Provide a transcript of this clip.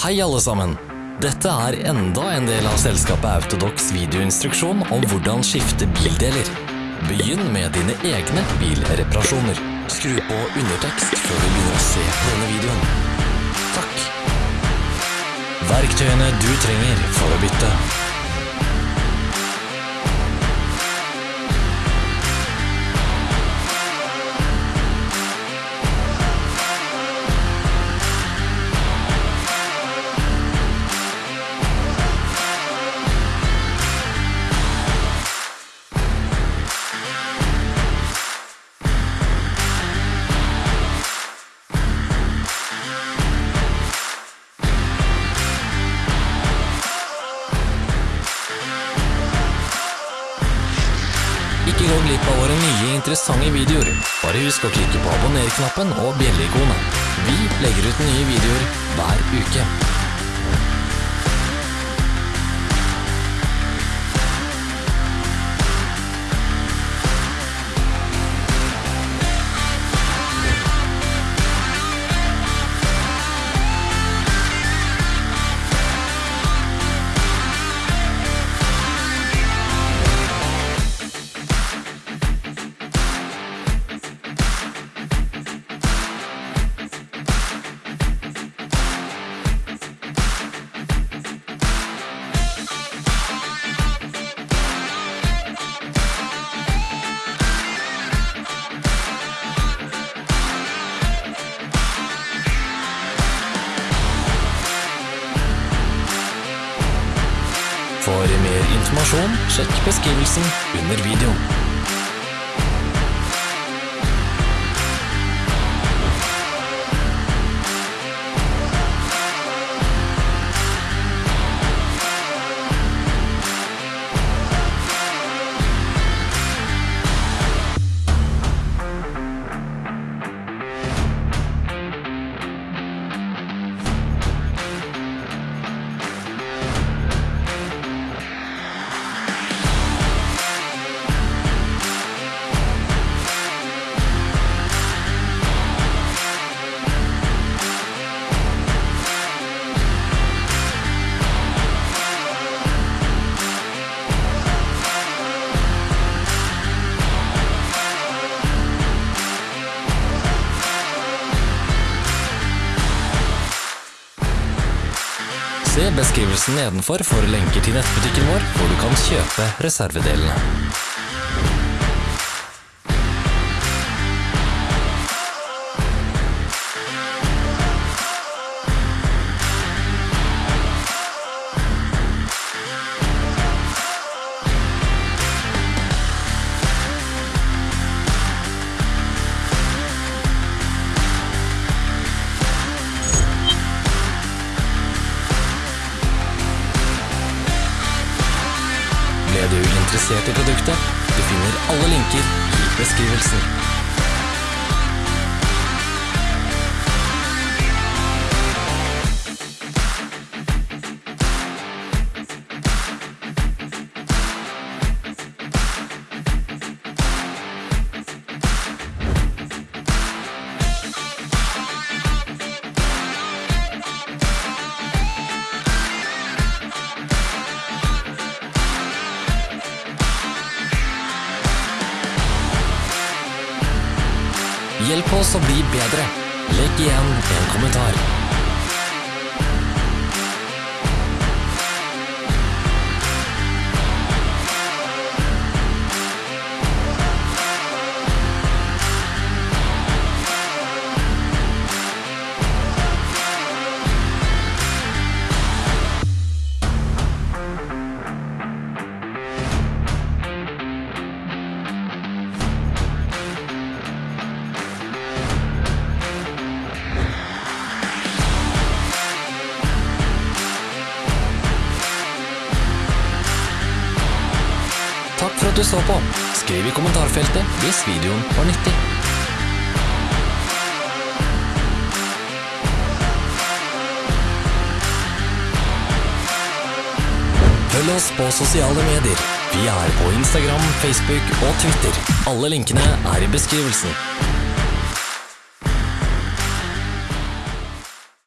Hei alle sammen! Dette er enda en del av selskapet Autodox videoinstruksjon om hvordan skifte bildeler. Begynn med dine egne bilreparasjoner. Skru på undertekst før du begynner å se denne videoen. Takk. Verktøyene du trenger for å bytte. Gå glipp av våre nye interessante videoer. Bare husk å klikke på abonner-knappen og bjelleikonet. Vi legger ut nye videoer hver uke. Informasjon, sjekk beskrivelsen under videoen. Beskrivelsen nedenfor for lenker til nettbutikken vår, hvor du kan kjøpe reservedelene. Interessert i produktet? Du finner alle linker i beskrivelsen. Hjelp oss å bli bedre. Legg igjen en kommentar. Du så på. Skriv i kommentarfeltet hvis videoen var nyttig. Følg oss på sosiale medier. Vi er på Instagram, Facebook og Twitter. Alle linkene er i beskrivelsen.